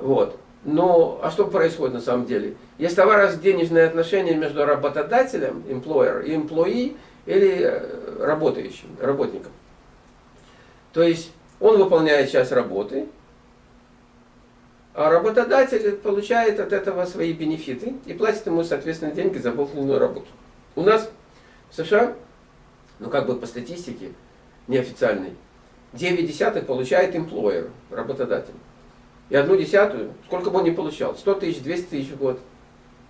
Вот. Но, а что происходит на самом деле? Есть товаро-денежные отношения между работодателем, employer, и employee, или э, работающим, работником. То есть, он выполняет часть работы, а работодатель получает от этого свои бенефиты и платит ему, соответственно, деньги за выполненную работу. У нас в США, ну как бы по статистике неофициальной, 9 десятых получает employer, работодатель. И одну десятую, сколько бы он ни получал, 100 тысяч, 200 тысяч в год,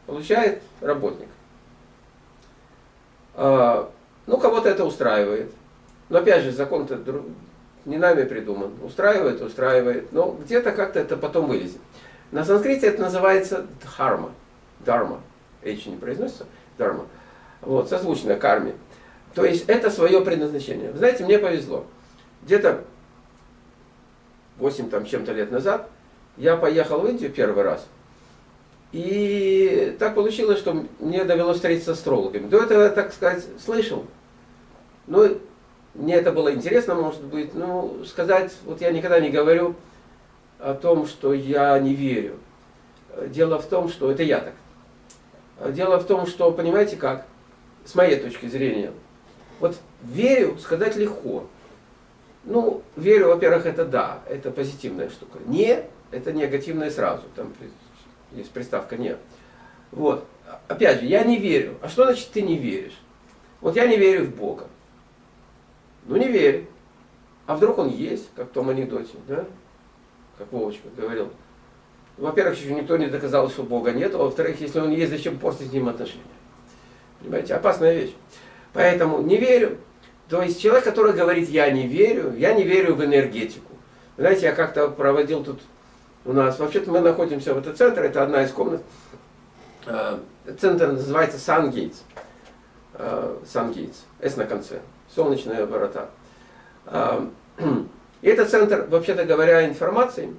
получает работник. А, ну, кого-то это устраивает. Но опять же, закон-то не нами придуман. Устраивает, устраивает. Но где-то как-то это потом вылезет. На санскрите это называется дхарма. Дарма. H не произносится. Дарма. Вот, созвучно карме. То есть это свое предназначение. Вы знаете, мне повезло. Где-то 8 там чем-то лет назад я поехал в Индию первый раз. И так получилось, что мне довелось встретиться с астрологами. До этого я, так сказать, слышал. Ну, мне это было интересно, может быть, ну, сказать, вот я никогда не говорю о том, что я не верю. Дело в том, что это я так. Дело в том, что, понимаете как, с моей точки зрения, вот верю сказать легко. Ну, верю, во-первых, это да, это позитивная штука. Не, это негативное сразу, там есть приставка не. Вот, опять же, я не верю. А что значит ты не веришь? Вот я не верю в Бога. Ну не верь. А вдруг он есть, как в том анекдоте, да? Как Вовочка говорил. Во-первых, еще никто не доказал, что Бога нет, а во-вторых, если он есть, зачем портить с ним отношения? Понимаете, опасная вещь. Поэтому не верю. То есть человек, который говорит, я не верю, я не верю в энергетику. Знаете, я как-то проводил тут у нас, вообще-то мы находимся в этом центре, это одна из комнат. Э, центр называется Сангейтс. Сангейтс, S на конце солнечные ворота. И это центр, вообще-то говоря, информации.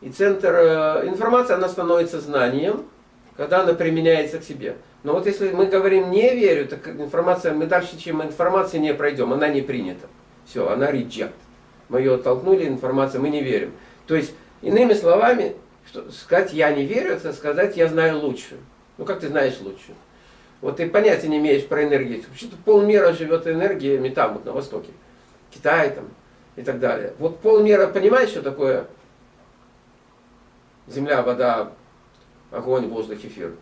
И центр э, информации, она становится знанием, когда она применяется к себе. Но вот если мы говорим не верю, так информация, мы дальше, чем информации не пройдем, она не принята. Все, она reject. Мы ее оттолкнули, информация, мы не верим. То есть, иными словами, что, сказать я не верю, это сказать я знаю лучше. Ну как ты знаешь лучше? Вот ты понятия не имеешь про энергетику. Вообще-то полмира живет энергиями там, вот на Востоке. Китай там и так далее. Вот полмира понимает, что такое земля, вода, огонь, воздух, эфир.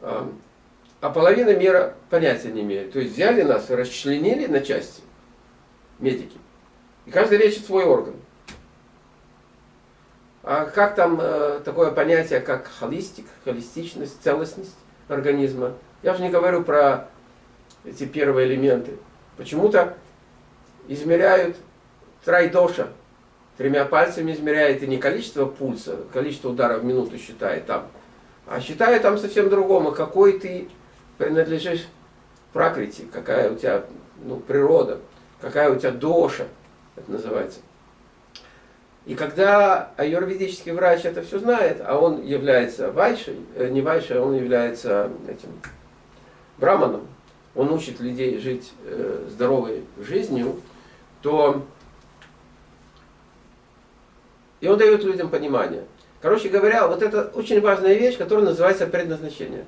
А половина мира понятия не имеет. То есть взяли нас и расчленили на части, медики. И каждый лечит свой орган. А как там э, такое понятие, как холистик, холистичность, целостность? организма. Я же не говорю про эти первые элементы. Почему-то измеряют трайдоша. Тремя пальцами измеряет и не количество пульса, количество ударов в минуту считает там, а считает там совсем другому, какой ты принадлежишь пракрити, какая у тебя ну, природа, какая у тебя доша, это называется. И когда аюрведический врач это все знает, а он является вайшей, э, не вайшей, а он является этим браманом, он учит людей жить э, здоровой жизнью, то и он дает людям понимание. Короче говоря, вот это очень важная вещь, которая называется предназначение.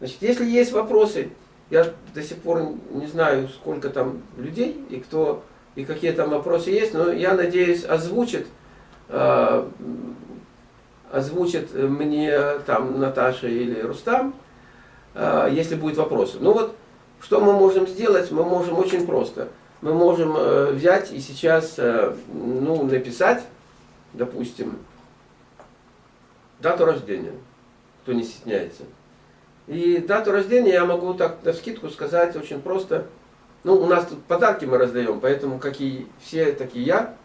Значит, если есть вопросы, я до сих пор не знаю, сколько там людей и кто и какие там вопросы есть, но я надеюсь озвучит э, озвучит мне там Наташа или Рустам, э, если будет вопросы. Ну вот, что мы можем сделать? Мы можем очень просто. Мы можем э, взять и сейчас э, ну, написать, допустим, дату рождения, кто не стесняется. И дату рождения я могу так на скидку сказать очень просто. Ну, у нас тут подарки мы раздаем, поэтому как и все, так и я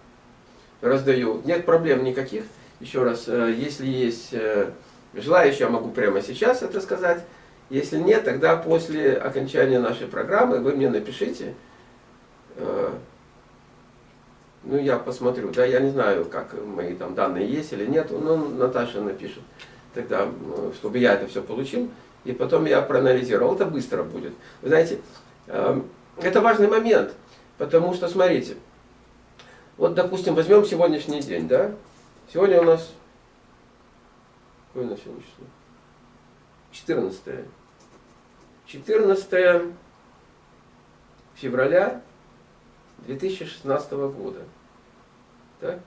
раздаю. Нет проблем никаких. Еще раз, э, если есть э, желающие, я могу прямо сейчас это сказать. Если нет, тогда после окончания нашей программы вы мне напишите. Э, ну, я посмотрю. Да, я не знаю, как мои там данные есть или нет. Но Наташа напишет тогда, чтобы я это все получил. И потом я проанализировал. Это быстро будет. Вы знаете, это важный момент. Потому что, смотрите, вот, допустим, возьмем сегодняшний день, да? Сегодня у нас Какое у нас сегодня число? 14. 14 февраля 2016 года. Так?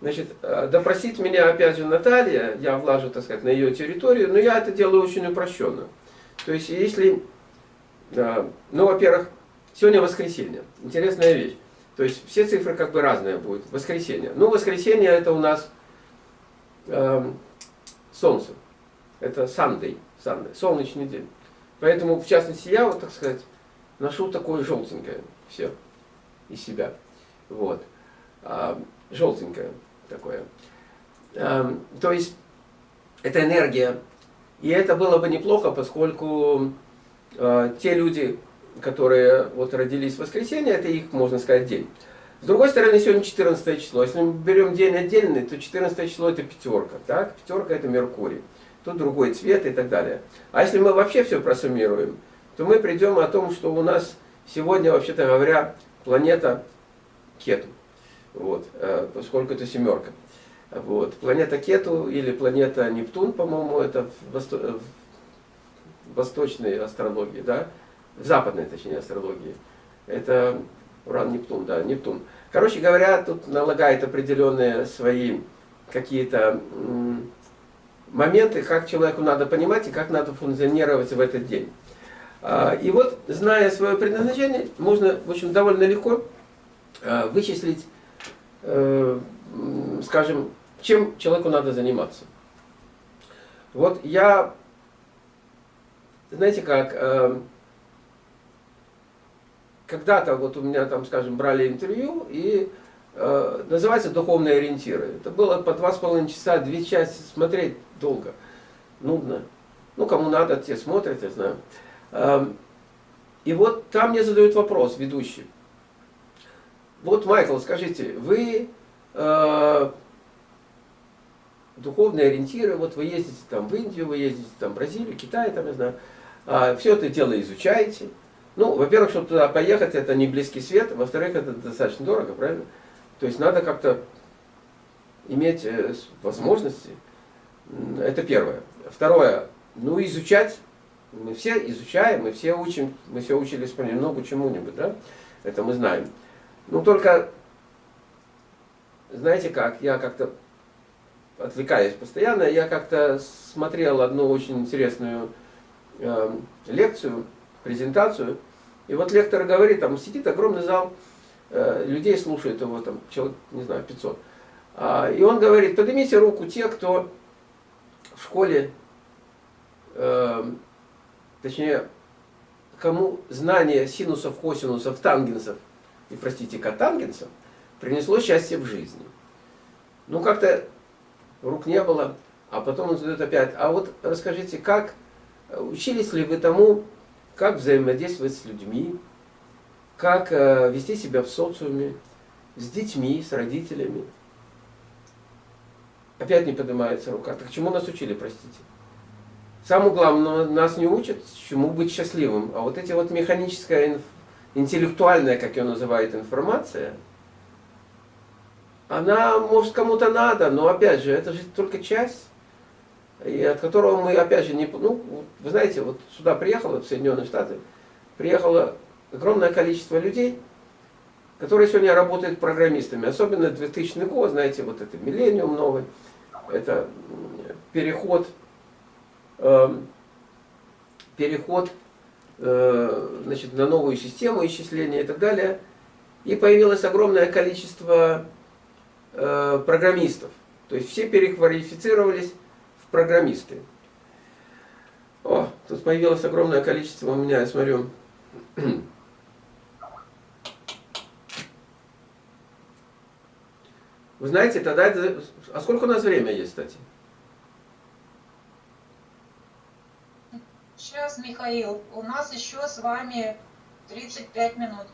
Значит, э, допросить меня опять же Наталья, я влажу, так сказать, на ее территорию, но я это делаю очень упрощенно. То есть, если, ну, во-первых, сегодня воскресенье, интересная вещь. То есть, все цифры как бы разные будут. Воскресенье. Ну, воскресенье это у нас э, солнце. Это Sunday, Sunday, солнечный день. Поэтому, в частности, я, вот, так сказать, ношу такое желтенькое все из себя. Вот. А, желтенькое такое. А, то есть, это энергия. И это было бы неплохо, поскольку те люди, которые вот родились в воскресенье, это их, можно сказать, день. С другой стороны, сегодня 14 число. Если мы берем день отдельный, то 14 число это пятерка. Так? Пятерка это Меркурий. Тут другой цвет и так далее. А если мы вообще все просуммируем, то мы придем о том, что у нас сегодня, вообще-то говоря, планета Кету. Вот, э, поскольку это семерка. Вот. Планета Кету или планета Нептун, по-моему, это в восточной астрологии, да? В западной, точнее, астрологии. Это Уран-Нептун, да, Нептун. Короче говоря, тут налагает определенные свои какие-то моменты, как человеку надо понимать и как надо функционировать в этот день. А, и вот, зная свое предназначение, можно, в общем, довольно легко а, вычислить, э, скажем, чем человеку надо заниматься. Вот я, знаете как, э, когда-то вот у меня там, скажем, брали интервью, и э, называется «Духовные ориентиры». Это было по два с половиной часа, две части смотреть долго, нудно. Ну, кому надо, те смотрят, я знаю. Э, и вот там мне задают вопрос ведущий. Вот, Майкл, скажите, вы э, духовные ориентиры, вот вы ездите там в Индию, вы ездите там в Бразилию, Китай, там, я знаю, все это дело изучаете, ну, во-первых, чтобы туда поехать, это не близкий свет, во-вторых, это достаточно дорого, правильно? То есть надо как-то иметь э, возможности. Это первое. Второе, ну изучать, мы все изучаем, мы все учим, мы все учились понемногу чему-нибудь, да? Это мы знаем. Ну только, знаете как, я как-то отвлекаюсь постоянно, я как-то смотрел одну очень интересную э, лекцию, презентацию. И вот лектор говорит, там сидит огромный зал, э, людей слушает его, там человек, не знаю, 500. А, и он говорит, поднимите руку те, кто в школе, э, точнее, кому знание синусов, косинусов, тангенсов, и, простите, котангенсов, принесло счастье в жизни. Ну, как-то рук не было, а потом он задает опять, а вот расскажите, как, учились ли вы тому, как взаимодействовать с людьми, как э, вести себя в социуме, с детьми, с родителями. Опять не поднимается рука. Так чему нас учили, простите? Самое главное, нас не учат, чему быть счастливым. А вот эти вот механическая, интеллектуальная, как ее называют, информация, она, может, кому-то надо, но опять же, это же только часть и от которого мы, опять же, не... Ну, вы знаете, вот сюда приехало, в Соединенные Штаты, приехало огромное количество людей, которые сегодня работают программистами. Особенно 2000 год, знаете, вот это миллениум новый, это переход, э, переход э, значит, на новую систему исчисления и так далее. И появилось огромное количество э, программистов. То есть все переквалифицировались программисты. О, тут появилось огромное количество у меня, я смотрю. Вы знаете, тогда... Это... А сколько у нас время есть, кстати? Сейчас, Михаил, у нас еще с вами 35 минут.